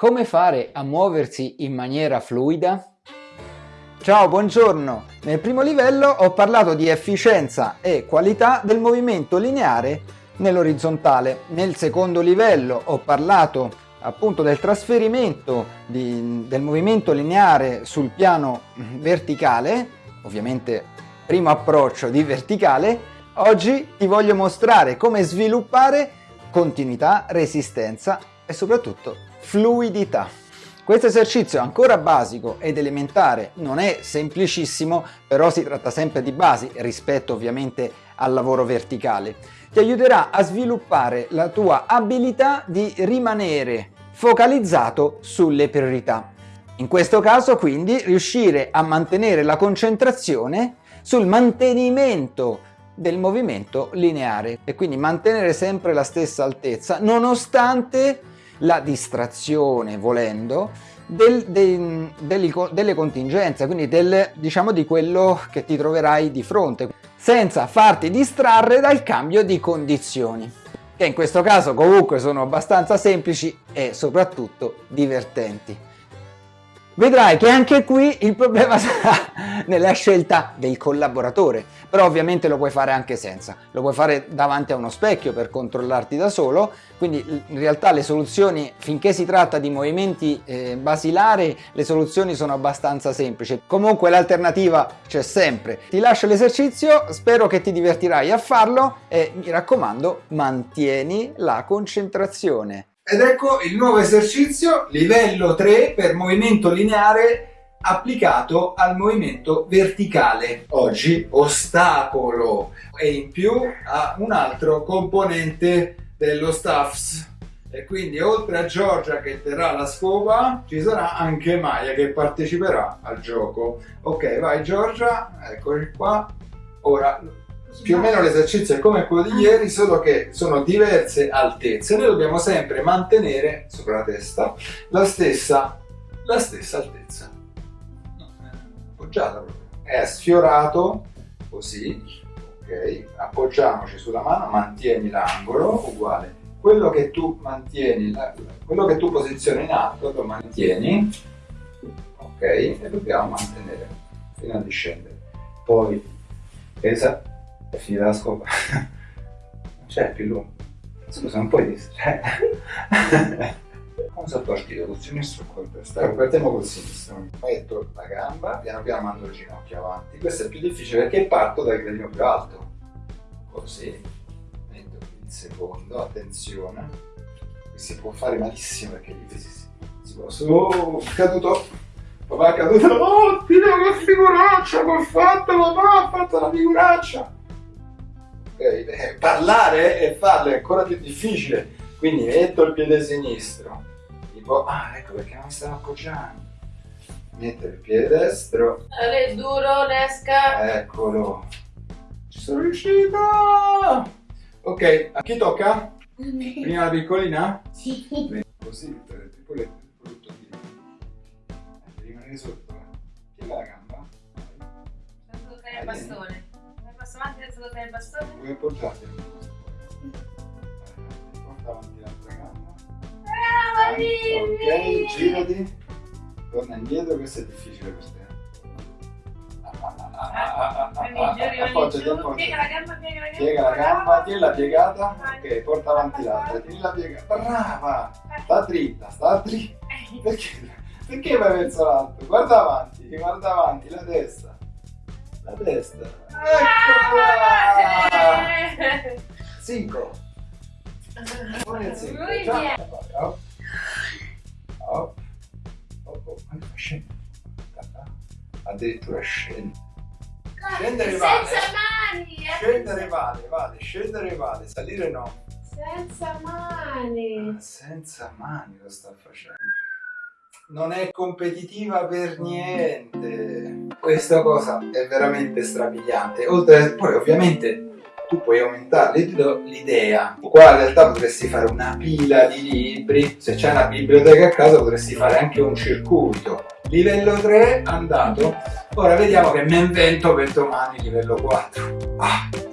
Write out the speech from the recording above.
Come fare a muoversi in maniera fluida? Ciao, buongiorno! Nel primo livello ho parlato di efficienza e qualità del movimento lineare nell'orizzontale. Nel secondo livello ho parlato appunto del trasferimento di, del movimento lineare sul piano verticale, ovviamente primo approccio di verticale, oggi ti voglio mostrare come sviluppare continuità, resistenza e soprattutto fluidità. Questo esercizio è ancora basico ed elementare, non è semplicissimo, però si tratta sempre di basi rispetto ovviamente al lavoro verticale. Ti aiuterà a sviluppare la tua abilità di rimanere focalizzato sulle priorità. In questo caso quindi riuscire a mantenere la concentrazione sul mantenimento del movimento lineare e quindi mantenere sempre la stessa altezza nonostante la distrazione, volendo, del, de, delle, delle contingenze, quindi del, diciamo di quello che ti troverai di fronte, senza farti distrarre dal cambio di condizioni, che in questo caso comunque sono abbastanza semplici e soprattutto divertenti. Vedrai che anche qui il problema sarà nella scelta del collaboratore, però ovviamente lo puoi fare anche senza, lo puoi fare davanti a uno specchio per controllarti da solo, quindi in realtà le soluzioni, finché si tratta di movimenti eh, basilari, le soluzioni sono abbastanza semplici. Comunque l'alternativa c'è sempre. Ti lascio l'esercizio, spero che ti divertirai a farlo e mi raccomando mantieni la concentrazione. Ed ecco il nuovo esercizio, livello 3 per movimento lineare applicato al movimento verticale. Oggi ostacolo e in più ha un altro componente dello staffs. E quindi oltre a Giorgia che terrà la scopa, ci sarà anche Maya che parteciperà al gioco. Ok, vai Giorgia, eccoci qua. Ora più o meno l'esercizio è come quello di ieri, solo che sono diverse altezze. Noi dobbiamo sempre mantenere sopra la testa la stessa, la stessa altezza. Appoggiata. È sfiorato, così, ok? Appoggiamoci sulla mano, mantieni l'angolo, uguale. Quello che tu mantieni, quello che tu posizioni in alto, lo mantieni, ok? E dobbiamo mantenere fino a discendere. Poi pesa è finita la scopa. non c'è più lungo. Scusa, non puoi distrarre. Come sotto al tiro, col sinistro o col destro? Partiamo col sinistro. Metto la gamba, piano piano mando il ginocchio avanti. Questo è più difficile perché parto dal gradino più alto. Così. Metto il secondo, attenzione. Qui si può fare malissimo perché gli pesi si, si può... Oh, caduto! Papà è caduto! Oh, Dio, che figuraccia che ho fatto, papà! Ha fatto la figuraccia! eh, parlare e farlo è ancora più difficile. Quindi metto il piede sinistro, tipo, ah ecco perché non mi stavo appoggiando. Metto il piede destro. È duro, nesca. Eccolo. Ci sono riuscito! Ok, a chi tocca? Prima la piccolina? Sì. Così, tipo il brutto di... Devi rimanere sotto. Piega la gamba. Che è il bastone passo avanti senza toccare il bastone? Come appoggiate? Ok, girati. Torna indietro, questo è difficile per te. Appoggiati, appoggiati. Piega la gamba, piega la gamba. Piega la gamba, tienila piegata. Ok, porta avanti l'altra, tienila piegata. Brava! Sta dritta, sta dritta. Perché, perché vai verso l'alto? Guarda avanti, guarda avanti, la testa. La testa. Eccola! 5 Buon il 5 Ciao Addirittura scende Scendere vale Senza mani Scendere vale, vale, scendere vale, salire no Senza mani ah, Senza mani lo sta facendo non è competitiva per niente. Questa cosa è veramente strabiliante. Oltre poi ovviamente tu puoi aumentare, ti do l'idea. Qua in realtà potresti fare una pila di libri, se c'è una biblioteca a casa potresti fare anche un circuito. Livello 3 andato. Ora vediamo che mi invento per domani livello 4. Ah.